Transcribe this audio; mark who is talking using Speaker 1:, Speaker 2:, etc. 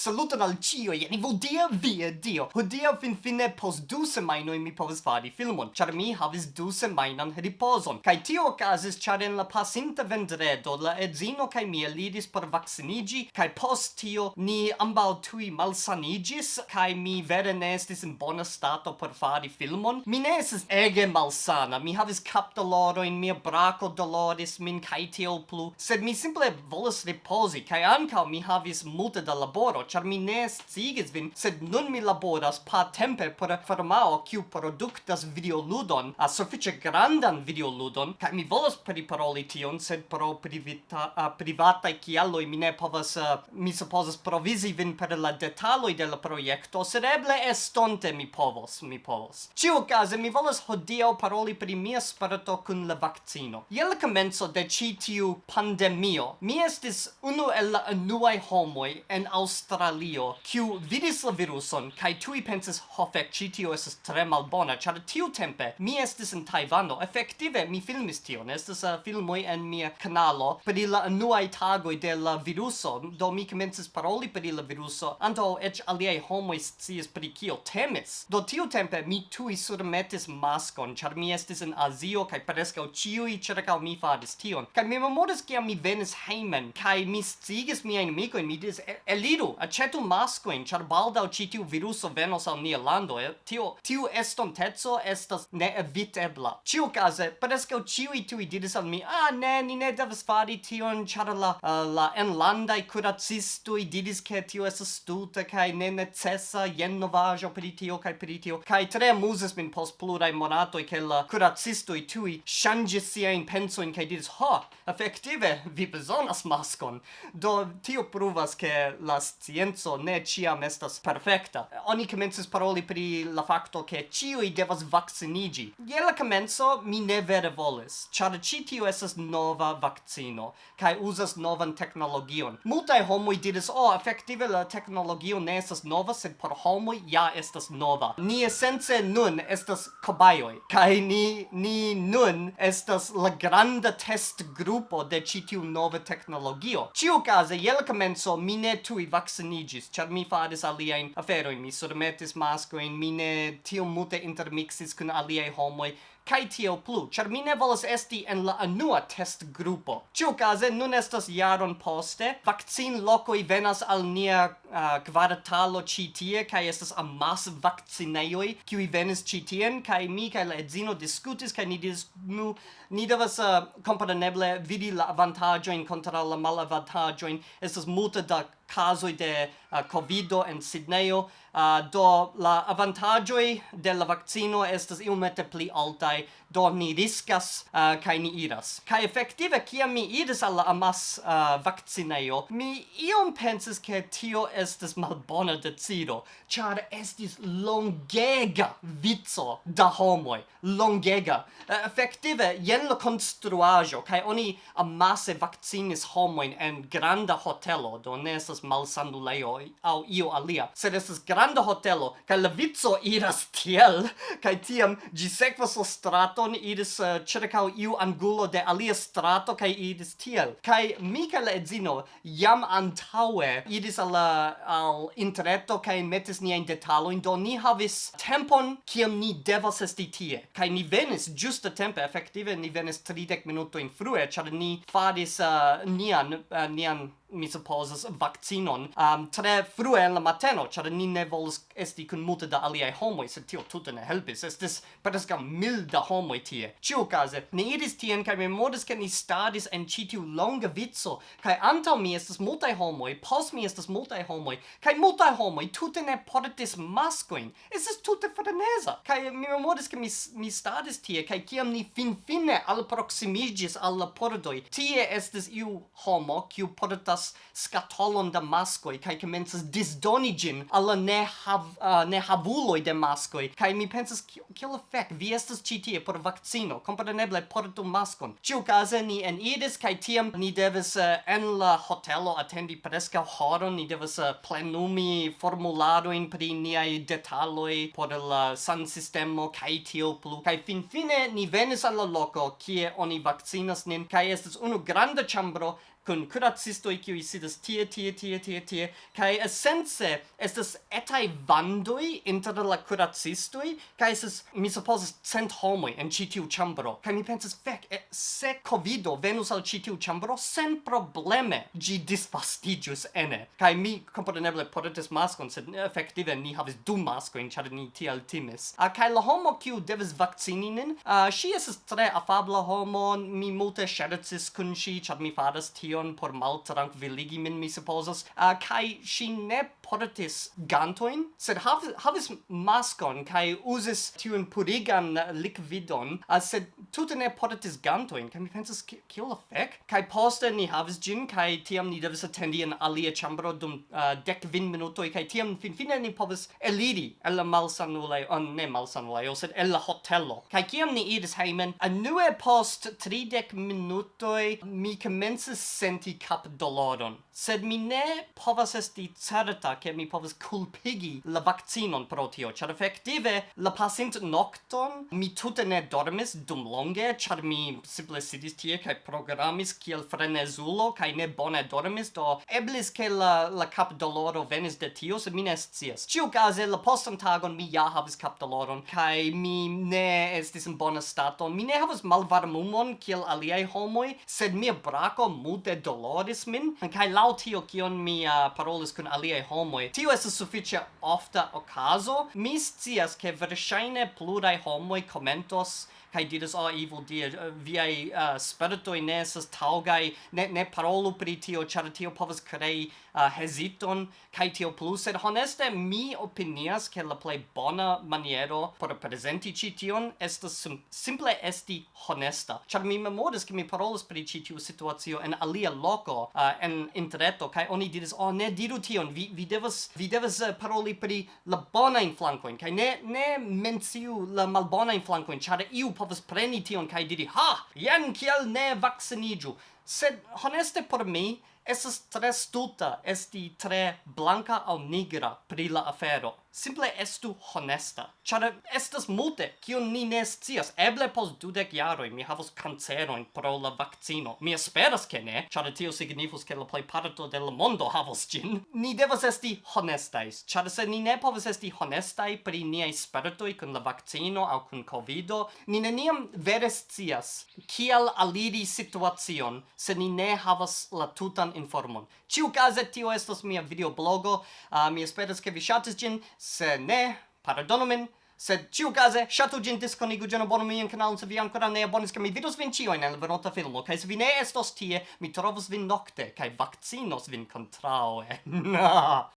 Speaker 1: Saluton al cio, jen vodia via dio. Hodia fin fine post du semainoj mi povas fari filmon, ĉar mi havis du semajnan ripozon. Kaj tio okazis ĉar en la pasinta vendredo la edzino kaj mi eliris por vakciniĝi kaj post tio ni ambaŭ tuj malsaniĝis kaj mi vere ne estis en bona stato por fari filmon. Mi ne estis ege malsana, mi havis kapdolorojn, mia brako doloris min kaj tiel plu, sed mi simple volas ripozi kaj ankaŭ mi havis multe da laboro char mi ne sciigis vin, sed nun mi laboras pa tempe por firmao kiu produktas videoludon, a suffice grandan videoludon, kaj mi volas priparoli tion, sed pro privita, a, privataj kialoj mi ne povas, eh, mi supposas provizi vin per la detaloj de la projekto, sed eble estonte mi povos, mi povos. Ciu case, mi volas hodiaŭ paroli pri mia sperto kun la vaccino. Je la comenzo de ĉi tiu pandemio, mi estis unu el la unuaj homoj en Aŭstralio Australio, kiu vidis la viruson, kai tui pensis, ho fec, citio estes tre malbona, char tiu tempe, mi estis in Taivano, effective, mi filmis tion, estes uh, eh, filmoi en mia canalo, per la nuai tagoi de la viruso, do mi comences paroli per la viruso, anto ec aliei homoi sciis per kio temis. Do tiu tempe, mi tui surmetis maskon, char mi estis in Azio, kai prescau ciui cercau mi faris tion. Kai mi memoris, kiam mi venis heimen, kai mi stigis miain amicoin, mi dis, eliru, acetu mascoin, char baldau citiu viruso venos al nia lando, e, tio, tiu estontezo estas neevitebla. Ciu case, prescau ciui tui diris al mi, ah, ne, ni ne devas fari tion, char la, uh, la enlandai curacistui diris che tio es stulta, cae ne necessa, jen novajo per tio, kai per tio, cae tre muses min post plurai monatoi, che la curacistui tui shangis sia in pensoin, cae diris, ho, effective, vi besonas mascon. Do, tio pruvas che la scienzo ne ciam estas perfecta. Oni comences paroli pri la facto che ciui devas vaccinigi. Ie la comenzo mi ne vere volis, char ci tio esas nova vaccino, kai usas novan technologion. Multai homoi diris, oh, effective la technologio ne esas nova, sed por homoi ja estas nova. Ni essence nun estas cobaioi, kai ni, ni nun estas la granda test grupo de citiu nova technologio. Ciu case, ie la comenzo mi ne tui vaccini responigis, char mi faris aliaen aferoin, mi surmetis mascoin, mi ne tiom multe intermixis cun aliae homoi, kai tio plu, char mi ne volas esti en la anua test grupo. Ciu case, nun estas jaron poste, vaccin locoi venas al nia uh, kvartalo ci tie, kai estas amas vaccineioi, kiui venis ci tien, kai mi kai la edzino discutis, kai ni dis, nu, ni devas uh, compareneble vidi la avantagioin contra la malavantagioin, estas multe da casoi de uh, covido en Sidneio uh, eh, do la avantagioi de la vaccino estas iomete pli altai. Do ni riscas eh, uh, kai ni iras. Kai effektive kia mi iris al la amas uh, vaccineio mi iom pensis ke tio estas malbona decido char estis longega vico da homoi. Longega. Uh, effektive jen la konstruajo kai oni amase vaccinis homoin en granda hotelo do ne estas estas malsanulejoj aŭ io alia, sed estas granda hotelo kaj la vico iras tiel kaj tiam ĝi sekvas la straton iris uh, ĉirkaŭ iu angulo de alia strato kaj iris tiel. Kaj mi kaj la edzino jam antaŭe iris al la al interreto kaj metis niajn detalojn do ni havis tempon kiam ni devas esti tie. Kaj ni venis ĝuste tempe, efektive ni venis 30 minutojn frue, ĉar ni faris uh, nian uh, nian mi supposas vaccinon um, tre frue en la mateno, char ni ne volas esti kun multe da aliaj homoi, sed tio tute ne helpis. Estis preskaŭ mil da homoi tie. Ĉiukaze, ni iris tien kaj memoris ke ni stadis en citiu longa vizzo, kaj antau mi estes multae homoi, pos mi estes multae homoi, kaj multae homoi tute ne portis mascoin. Estis tute frenesa. Kaj mi memoris ke mi mi stadis tie kai kiam ni fin fine al la pordoi, tie estis iu homo kiu portas havas scatolon da mascoi kai commences disdoni ĝin ne hav uh, ne havuloj de mascoi. Kai mi pensas kill effect? Vi estas vaccino tie por vakcino kompreneble portu maskon. Ĉiukaze ni eniris kai tiam ni devas uh, eh, en la hotelo attendi preskaŭ horon. Ni devas uh, eh, plenumi formularojn pri niaj detaloi por la san sistemo kai tio plu. Kaj finfine ni venis al la loco kie oni vaccinas nin kai estas unu granda chambro kun kuracistoi kiu sidas tie, tie, tie, tie, tie, kai essence estas etai vandoi inter la kuracistoi, kai esas, mi supposes, cent homoi en citiu chambro, kai mi pensas, fek se covido venus al citiu chambro, sen probleme gi disfastigius ene, kai mi, componeneble, portetis maskon, sed effective ni havis du maskoin, char ni tiel timis, uh, kai la homo kiu devis vaccini nin, uh, esas tre afabla homo, mi multe schercis kun si, char mi faras tion por maltrankviligi min, mi supposas, uh, kai si ne portis gantoin, sed hav, havis maskon, kai usis tiun purigan liquidon, uh, ah, sed tute ne portis gantoin, kai mi pensas, kio la fek? Kai poste ni havis gin, kai tiam ni devis attendi en alia chambro dum ah, uh, dec vin minutoi, kai tiam fin fine ni povis eliri el la malsanule on ne malsanulei, sed el la hotelo. Kai kiam ni iris heimen, anue post tridec minutoi, mi commences senti cap doloron. Sed mi ne povas esti certa che mi povas culpigi la vaccinon pro tio, char effective la pasint nocton mi tute ne dormis dum longe, char mi simple sidis tie cae programis kiel frenezulo cae ne bone dormis, do eblis che la, la cap doloro venis de tio, sed mi ne scias. Ciu case la postan tagon mi ja havis cap doloron, cae mi ne estis in bona stato, mi ne havas malvarmumon kiel aliei homoi, sed mia braco mute tute doloris min kaj laŭ tio kion mi uh, parolis kun aliaj homoj. Tio estas sufiĉe ofta okazo. Mi scias ke verŝajne pluraj homoj komentos kai diras oh evil dear uh, via uh, spirito in esas taugai ne ne parolu pri tio char tio povas crei uh, hesiton kai tio plus et honeste mi opinias ke la plej bona maniero por prezenti ĉi tion estas sim simple esti honesta. Char mi memoras ke mi parolas pri ĉi tiu situacio en alia loko uh, en interreto kai oni diras oh ne diru tion vi vi devas vi devas uh, paroli pri la bona in flankoin kai ne ne menciu la malbona in flankoin char iu povas preni tion kaj diri ha jen kiel ne vacciniĝu sed honeste por mi Esas tre stulta esti tre blanca al nigra pri la afero. Simple estu honesta. Ĉar estas multe, kiun ni ne scias. Eble pos dudek jaroi mi havos canceroin pro la vaccino. Mi esperas ke ne, ĉar tio signifus ke la plejparto de la mondo havos gin. Ni devas esti honestais, ĉar se ni ne povas esti honestai pri niai spertoj kun la vaccino au kun covido, ni neniam vere scias kiel aliri situacion se ni ne havas la tutan novan informon. Ciu case, tio estos mia videoblogo, uh, mi esperas ke vi shatis gin, se ne, pardonu min, sed ciu case, shatu gin disconigu gin abonu mian canalon se vi ancora ne abonis, che mi vidos vin cio in el venota filmo, cae se vi ne estos tie, mi trovos vin nocte, cae vaccinos vin contraue.